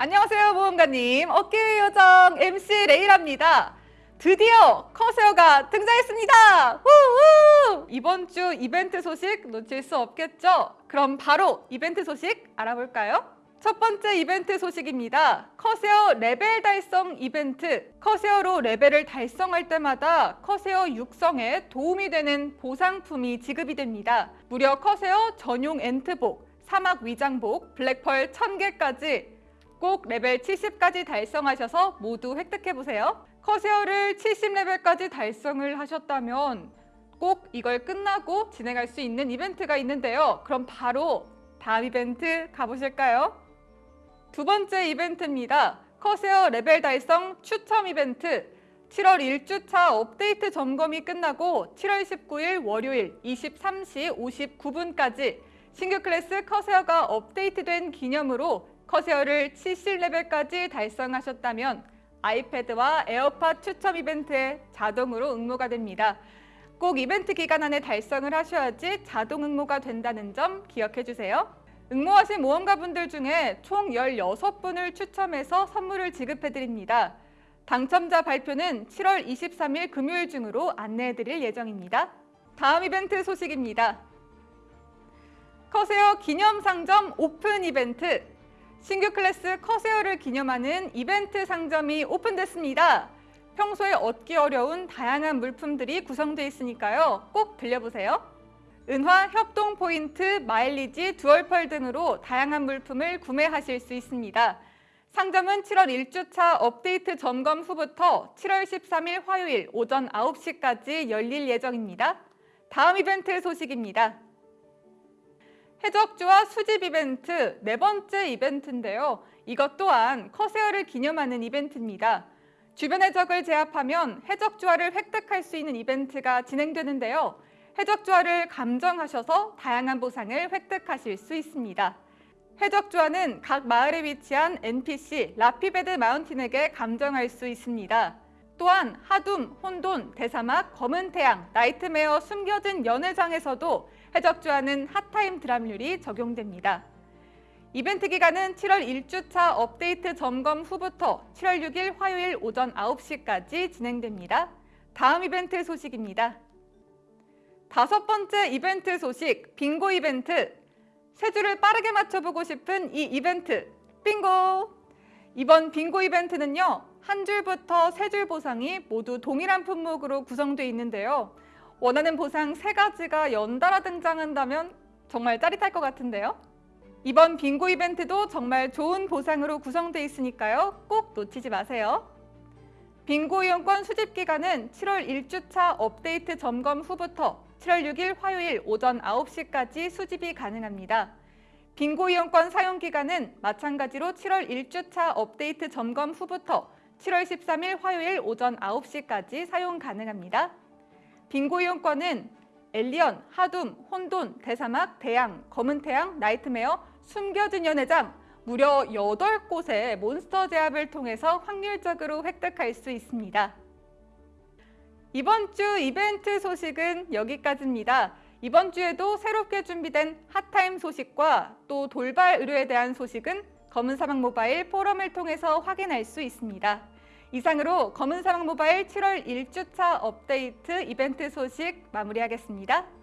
안녕하세요 모험가님 어깨의 요정 MC 레이라입니다 드디어 커세어가 등장했습니다 후후! 이번 주 이벤트 소식 놓칠 수 없겠죠? 그럼 바로 이벤트 소식 알아볼까요? 첫 번째 이벤트 소식입니다. 커세어 레벨 달성 이벤트. 커세어로 레벨을 달성할 때마다 커세어 육성에 도움이 되는 보상품이 지급이 됩니다. 무려 커세어 전용 엔트복, 사막 위장복, 블랙펄 1000개까지 꼭 레벨 70까지 달성하셔서 모두 획득해보세요. 커세어를 70레벨까지 달성을 하셨다면 꼭 이걸 끝나고 진행할 수 있는 이벤트가 있는데요. 그럼 바로 다음 이벤트 가보실까요? 두 번째 이벤트입니다. 커세어 레벨 달성 추첨 이벤트 7월 1주차 업데이트 점검이 끝나고 7월 19일 월요일 23시 59분까지 신규 클래스 커세어가 업데이트된 기념으로 커세어를 70레벨까지 달성하셨다면 아이패드와 에어팟 추첨 이벤트에 자동으로 응모가 됩니다. 꼭 이벤트 기간 안에 달성을 하셔야지 자동 응모가 된다는 점 기억해 주세요. 응모하신 모험가분들 중에 총 16분을 추첨해서 선물을 지급해 드립니다. 당첨자 발표는 7월 23일 금요일 중으로 안내해 드릴 예정입니다. 다음 이벤트 소식입니다. 커세어 기념상점 오픈 이벤트 신규 클래스 커세어를 기념하는 이벤트 상점이 오픈됐습니다. 평소에 얻기 어려운 다양한 물품들이 구성되어 있으니까요. 꼭 들려보세요. 은화, 협동 포인트, 마일리지, 두얼펄 등으로 다양한 물품을 구매하실 수 있습니다. 상점은 7월 1주차 업데이트 점검 후부터 7월 13일 화요일 오전 9시까지 열릴 예정입니다. 다음 이벤트 소식입니다. 해적주와 수집 이벤트 네 번째 이벤트인데요. 이것 또한 커세어를 기념하는 이벤트입니다. 주변 해적을 제압하면 해적주화를 획득할 수 있는 이벤트가 진행되는데요. 해적주화를 감정하셔서 다양한 보상을 획득하실 수 있습니다. 해적주화는 각 마을에 위치한 NPC 라피베드 마운틴에게 감정할 수 있습니다. 또한 하둠, 혼돈, 대사막, 검은 태양, 나이트메어, 숨겨진 연회장에서도 해적주화는 hot time drop률이 적용됩니다. 이벤트 기간은 7월 1주차 업데이트 점검 후부터 7월 6일 화요일 오전 9시까지 진행됩니다. 다음 이벤트 소식입니다. 다섯 번째 이벤트 소식, 빙고 이벤트. 세 줄을 빠르게 맞춰보고 싶은 이 이벤트, 빙고! 이번 빙고 이벤트는요, 한 줄부터 세 줄 보상이 모두 동일한 품목으로 구성되어 있는데요. 원하는 보상 세 가지가 연달아 등장한다면 정말 짜릿할 것 같은데요. 이번 빙고 이벤트도 정말 좋은 보상으로 구성되어 있으니까요. 꼭 놓치지 마세요. 빙고 이용권 수집 기간은 7월 1주차 업데이트 점검 후부터 7월 6일 화요일 오전 9시까지 수집이 가능합니다. 빙고 이용권 사용 기간은 마찬가지로 7월 1주차 업데이트 점검 후부터 7월 13일 화요일 오전 9시까지 사용 가능합니다. 빙고 이용권은 엘리언, 하둠, 혼돈, 대사막, 대양, 검은 태양, 나이트메어, 숨겨진 연회장 무려 8곳의 몬스터 제압을 통해서 확률적으로 획득할 수 있습니다. 이번 주 이벤트 소식은 여기까지입니다. 이번 주에도 새롭게 준비된 핫타임 소식과 또 돌발 의료에 대한 소식은 검은사막 모바일 포럼을 통해서 확인할 수 있습니다. 이상으로 검은사막 모바일 7월 1주차 업데이트 이벤트 소식 마무리하겠습니다.